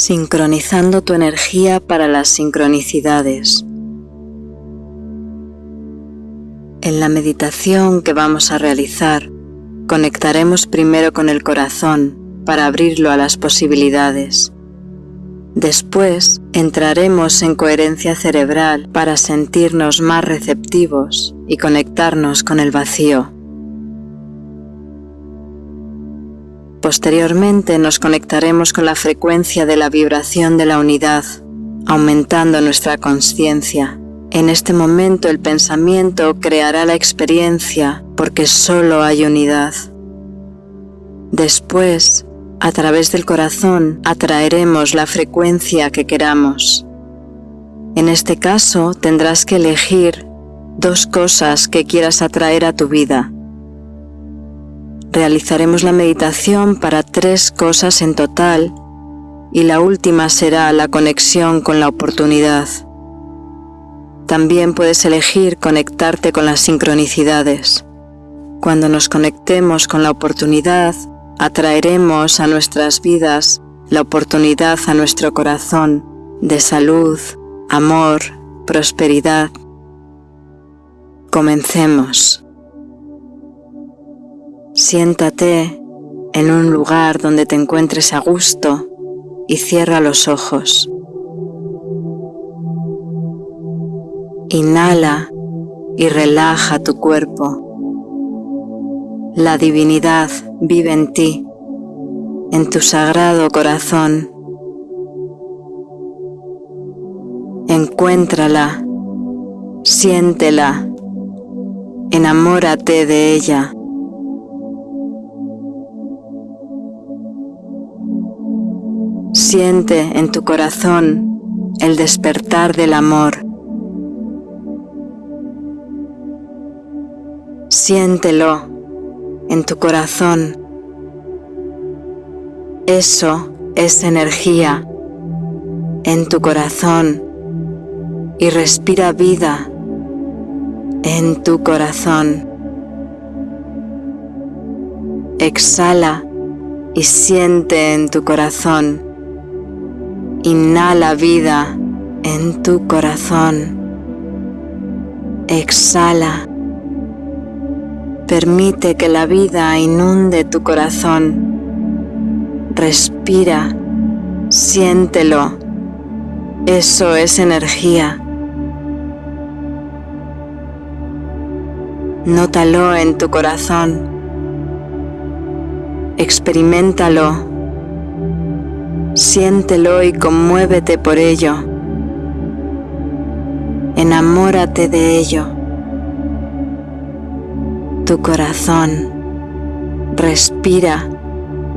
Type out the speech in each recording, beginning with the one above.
sincronizando tu energía para las sincronicidades. En la meditación que vamos a realizar, conectaremos primero con el corazón para abrirlo a las posibilidades. Después entraremos en coherencia cerebral para sentirnos más receptivos y conectarnos con el vacío. Posteriormente nos conectaremos con la frecuencia de la vibración de la unidad, aumentando nuestra conciencia. En este momento el pensamiento creará la experiencia porque solo hay unidad. Después, a través del corazón, atraeremos la frecuencia que queramos. En este caso tendrás que elegir dos cosas que quieras atraer a tu vida realizaremos la meditación para tres cosas en total y la última será la conexión con la oportunidad. También puedes elegir conectarte con las sincronicidades. Cuando nos conectemos con la oportunidad, atraeremos a nuestras vidas la oportunidad a nuestro corazón de salud, amor, prosperidad. Comencemos. Siéntate en un lugar donde te encuentres a gusto y cierra los ojos. Inhala y relaja tu cuerpo. La divinidad vive en ti, en tu sagrado corazón. Encuéntrala, siéntela, enamórate de ella. Siente en tu corazón el despertar del amor. Siéntelo en tu corazón. Eso es energía en tu corazón y respira vida en tu corazón. Exhala y siente en tu corazón Inhala vida en tu corazón. Exhala. Permite que la vida inunde tu corazón. Respira. Siéntelo. Eso es energía. Nótalo en tu corazón. Experimentalo Siéntelo y conmuévete por ello. Enamórate de ello. Tu corazón respira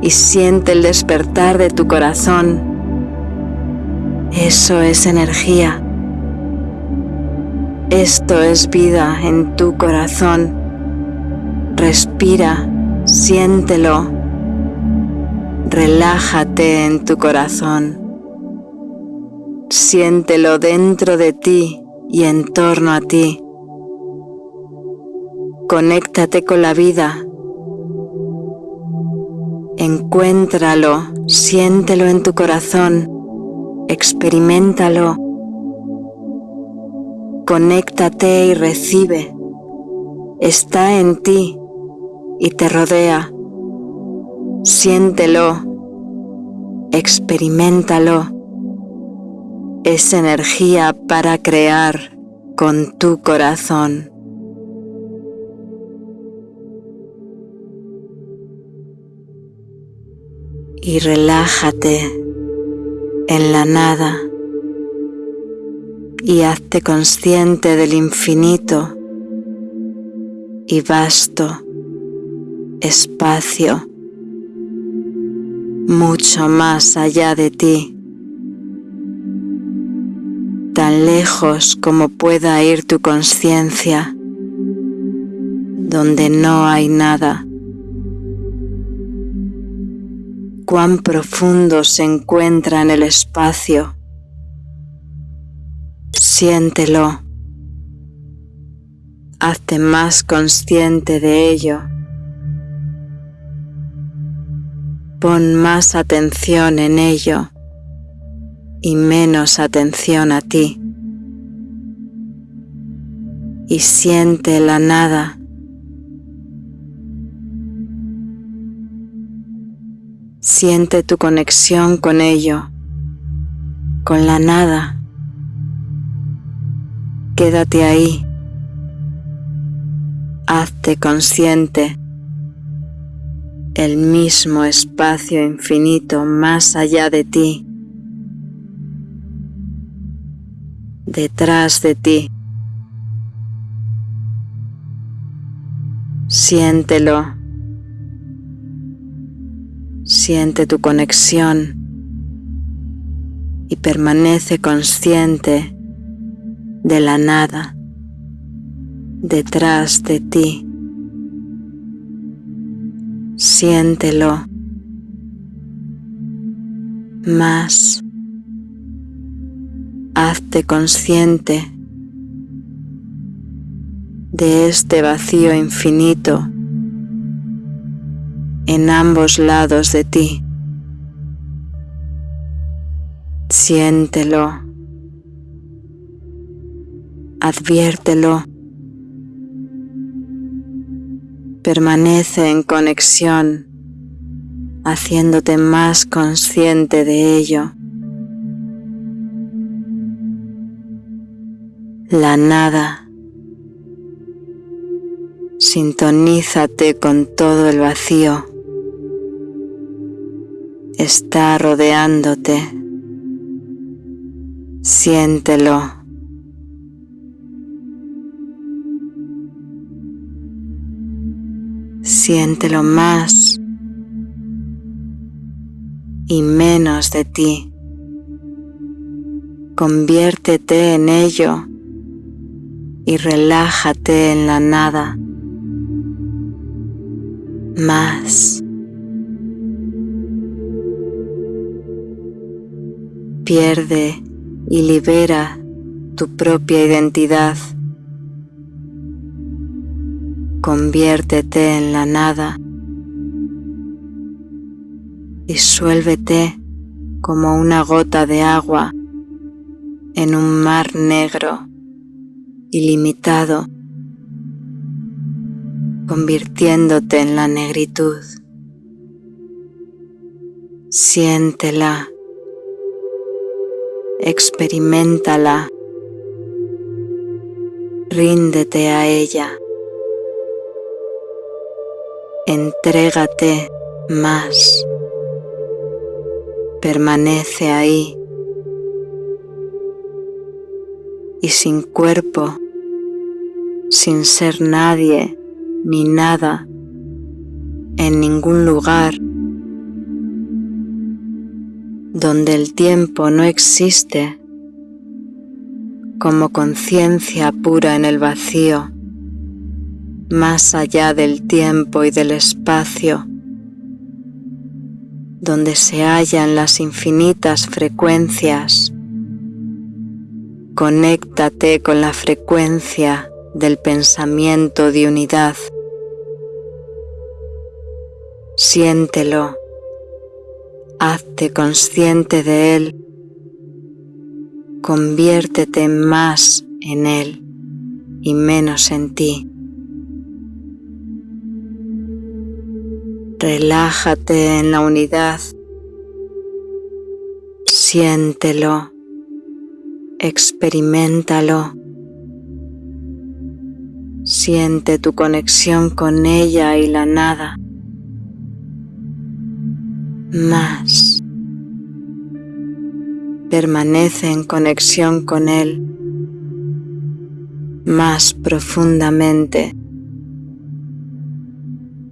y siente el despertar de tu corazón. Eso es energía. Esto es vida en tu corazón. Respira, siéntelo Relájate en tu corazón. Siéntelo dentro de ti y en torno a ti. Conéctate con la vida. Encuéntralo, siéntelo en tu corazón, experimentalo. Conéctate y recibe. Está en ti y te rodea Siéntelo, experimentalo. Es energía para crear con tu corazón. Y relájate en la nada y hazte consciente del infinito y vasto espacio mucho más allá de ti, tan lejos como pueda ir tu conciencia, donde no hay nada. Cuán profundo se encuentra en el espacio. Siéntelo. Hazte más consciente de ello. Pon más atención en ello. y menos atención a ti. Y siente la nada. Siente tu conexión con ello, con la nada. Quédate ahí. Hazte consciente el mismo espacio infinito más allá de ti, detrás de ti. Siéntelo. Siente tu conexión y permanece consciente de la nada detrás de ti. Siéntelo más. Hazte consciente de este vacío infinito en ambos lados de ti. Siéntelo. Adviértelo. Permanece en conexión, haciéndote más consciente de ello. La nada. Sintonízate con todo el vacío. Está rodeándote. Siéntelo. Siéntelo más y menos de ti. Conviértete en ello y relájate en la nada. Más. Pierde y libera tu propia identidad conviértete en la nada, disuélvete como una gota de agua en un mar negro ilimitado, convirtiéndote en la negritud. Siéntela, experimentala, ríndete a ella. Entrégate más. Permanece ahí. Y sin cuerpo, sin ser nadie ni nada, en ningún lugar donde el tiempo no existe, como conciencia pura en el vacío más allá del tiempo y del espacio, donde se hallan las infinitas frecuencias. Conéctate con la frecuencia del pensamiento de unidad. Siéntelo, hazte consciente de él, conviértete más en él y menos en ti. Relájate en la unidad. Siéntelo. Experimentalo. Siente tu conexión con ella y la nada. Más. Permanece en conexión con él más profundamente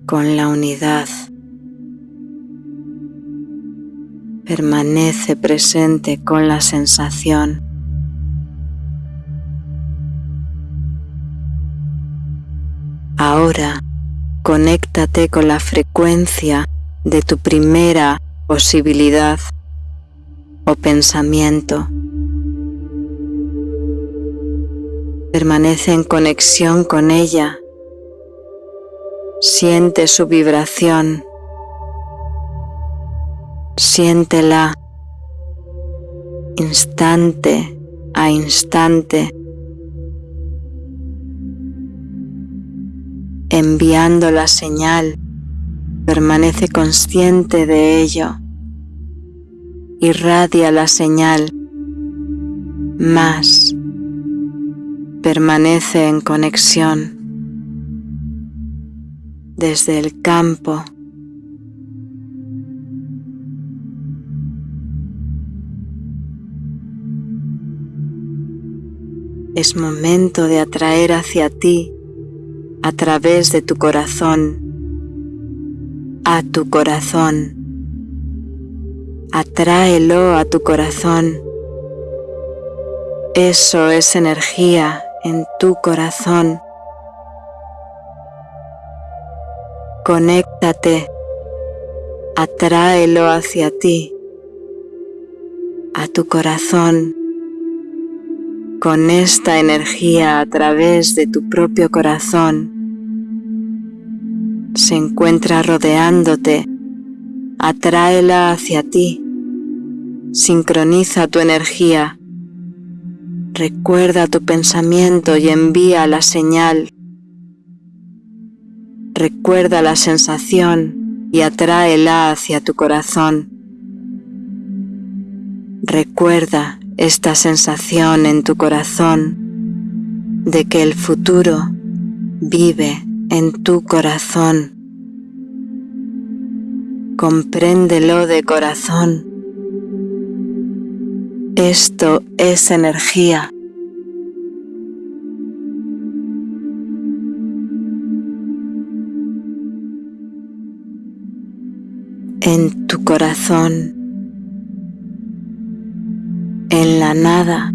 con la unidad. Permanece presente con la sensación. Ahora conéctate con la frecuencia de tu primera posibilidad o pensamiento. Permanece en conexión con ella Siente su vibración. Siéntela. instante a instante, enviando la señal, permanece consciente de ello, irradia la señal, más. Permanece en conexión desde el campo es momento de atraer hacia ti a través de tu corazón, a tu corazón. Atráelo a tu corazón. Eso es energía en tu corazón. Conéctate, atráelo hacia ti, a tu corazón. Con esta energía a través de tu propio corazón. Se encuentra rodeándote, atráela hacia ti, sincroniza tu energía, recuerda tu pensamiento y envía la señal. Recuerda la sensación y atráela hacia tu corazón. Recuerda esta sensación en tu corazón de que el futuro vive en tu corazón. Compréndelo de corazón. Esto es energía. En tu corazón en la nada.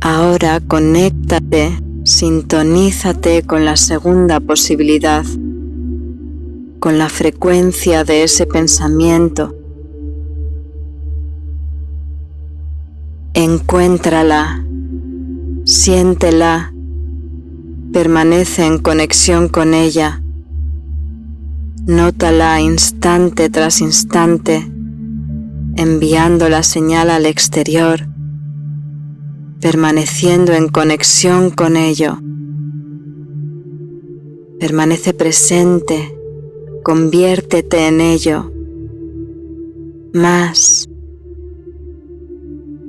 Ahora conéctate, sintonízate con la segunda posibilidad, con la frecuencia de ese pensamiento. Encuéntrala, siéntela, permanece en conexión con ella. Nótala instante tras instante, enviando la señal al exterior, permaneciendo en conexión con ello. Permanece presente, conviértete en ello. Más.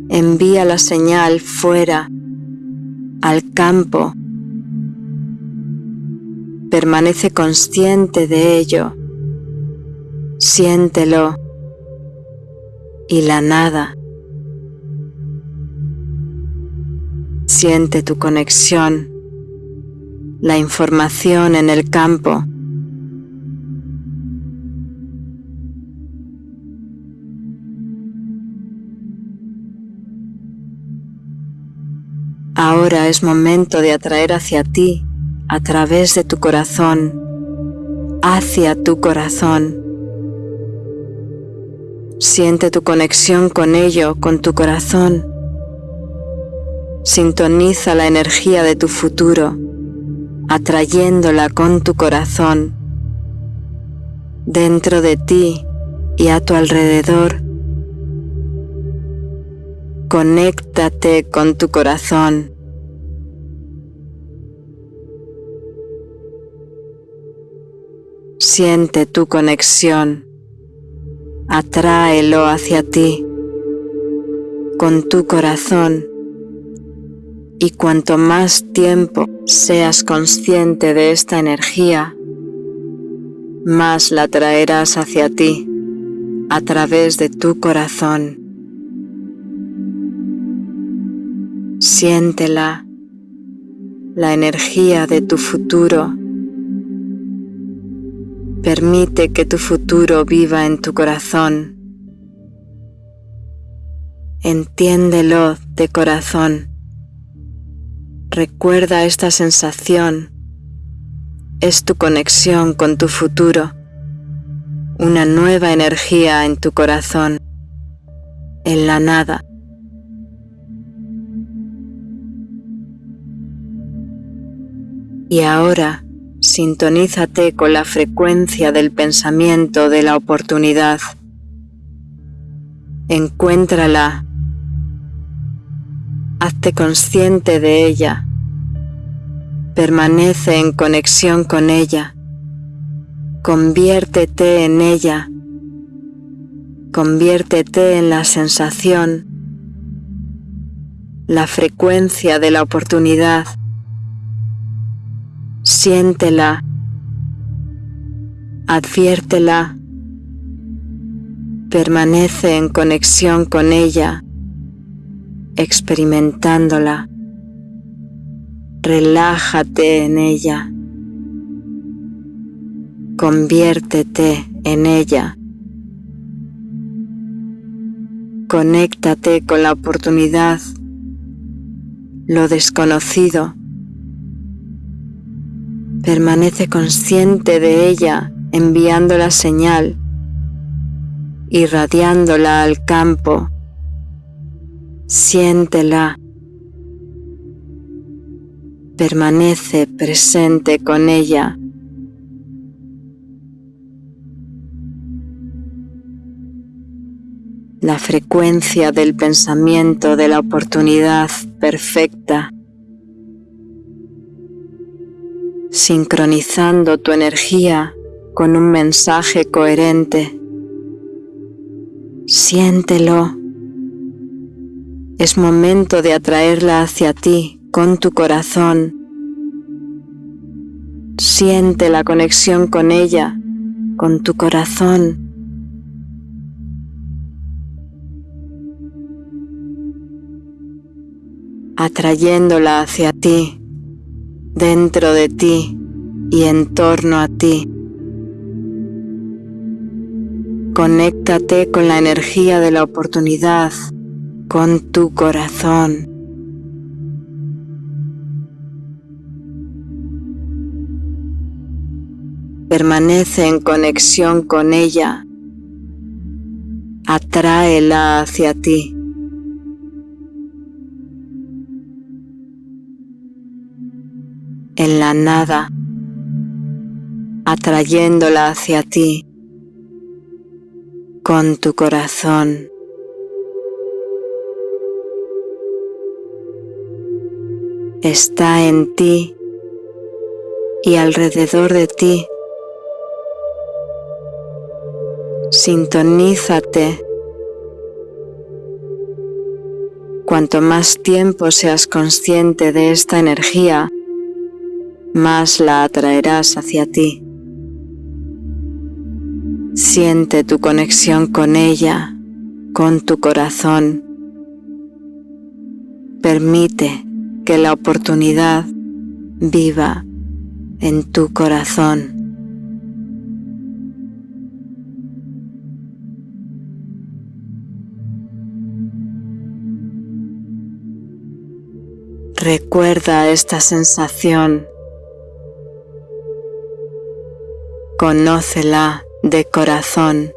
Envía la señal fuera, al campo, Permanece consciente de ello. Siéntelo. Y la nada. Siente tu conexión, la información en el campo. Ahora es momento de atraer hacia ti a través de tu corazón, hacia tu corazón. Siente tu conexión con ello, con tu corazón. Sintoniza la energía de tu futuro, atrayéndola con tu corazón. Dentro de ti y a tu alrededor. Conéctate con tu corazón. Siente tu conexión, atráelo hacia ti con tu corazón. Y cuanto más tiempo seas consciente de esta energía, más la traerás hacia ti a través de tu corazón. Siéntela, la energía de tu futuro Permite que tu futuro viva en tu corazón. Entiéndelo de corazón. Recuerda esta sensación. Es tu conexión con tu futuro. Una nueva energía en tu corazón. En la nada. Y ahora sintonízate con la frecuencia del pensamiento de la oportunidad. Encuéntrala. Hazte consciente de ella. Permanece en conexión con ella. Conviértete en ella. Conviértete en la sensación, la frecuencia de la oportunidad. Siéntela, adviértela, permanece en conexión con ella, experimentándola. Relájate en ella. Conviértete en ella. Conéctate con la oportunidad, lo desconocido. Permanece consciente de ella enviando la señal, irradiándola al campo. Siéntela. Permanece presente con ella. la frecuencia del pensamiento de la oportunidad perfecta, sincronizando tu energía con un mensaje coherente. Siéntelo. Es momento de atraerla hacia ti con tu corazón. Siente la conexión con ella, con tu corazón. atrayéndola hacia ti, dentro de ti y en torno a ti. Conéctate con la energía de la oportunidad, con tu corazón. Permanece en conexión con ella. Atráela hacia ti. En la nada, atrayéndola hacia ti con tu corazón. Está en ti y alrededor de ti. Sintonízate. Cuanto más tiempo seas consciente de esta energía, más la atraerás hacia ti. Siente tu conexión con ella, con tu corazón. Permite que la oportunidad viva en tu corazón. Recuerda esta sensación Conócela de corazón,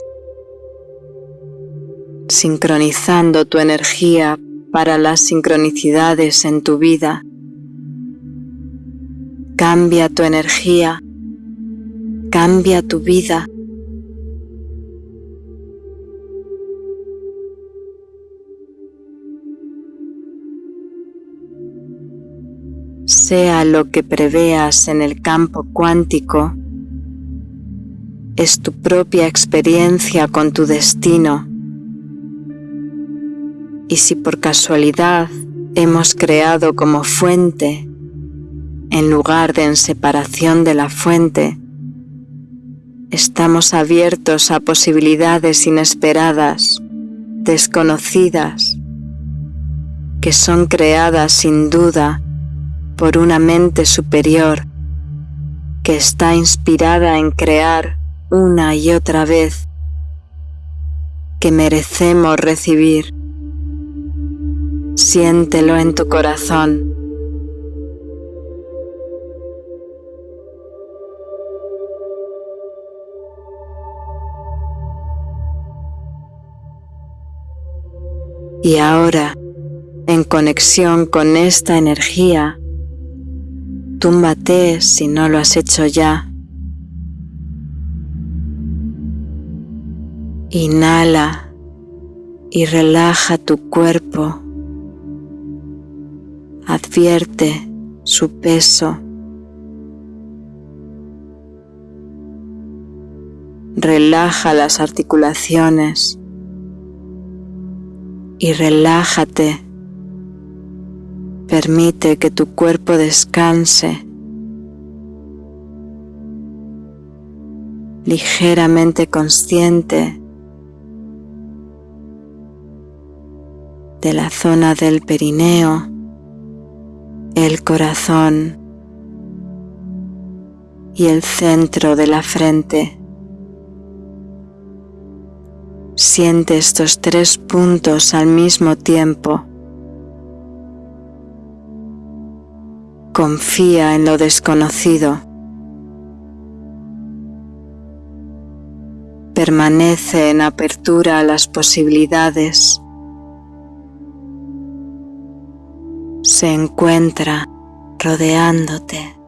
sincronizando tu energía para las sincronicidades en tu vida. Cambia tu energía, cambia tu vida. Sea lo que preveas en el campo cuántico, es tu propia experiencia con tu destino. Y si por casualidad hemos creado como fuente, en lugar de en separación de la fuente, estamos abiertos a posibilidades inesperadas, desconocidas, que son creadas sin duda por una mente superior que está inspirada en crear una y otra vez que merecemos recibir. Siéntelo en tu corazón. Y ahora, en conexión con esta energía, túmbate si no lo has hecho ya. Inhala y relaja tu cuerpo. Advierte su peso. Relaja las articulaciones y relájate. Permite que tu cuerpo descanse ligeramente consciente de la zona del perineo, el corazón y el centro de la frente. Siente estos tres puntos al mismo tiempo. Confía en lo desconocido. Permanece en apertura a las posibilidades. Se encuentra rodeándote.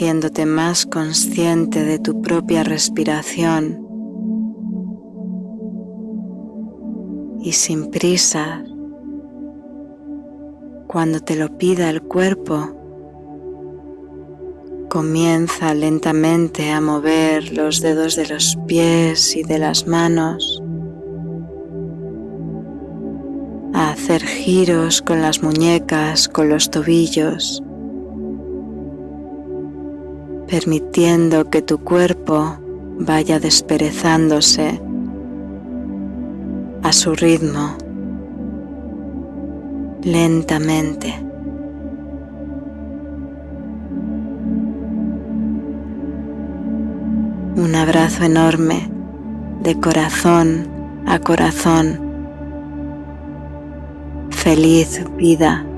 Haciéndote más consciente de tu propia respiración. Y sin prisa, cuando te lo pida el cuerpo, comienza lentamente a mover los dedos de los pies y de las manos, a hacer giros con las muñecas, con los tobillos permitiendo que tu cuerpo vaya desperezándose a su ritmo, lentamente. Un abrazo enorme de corazón a corazón. Feliz vida.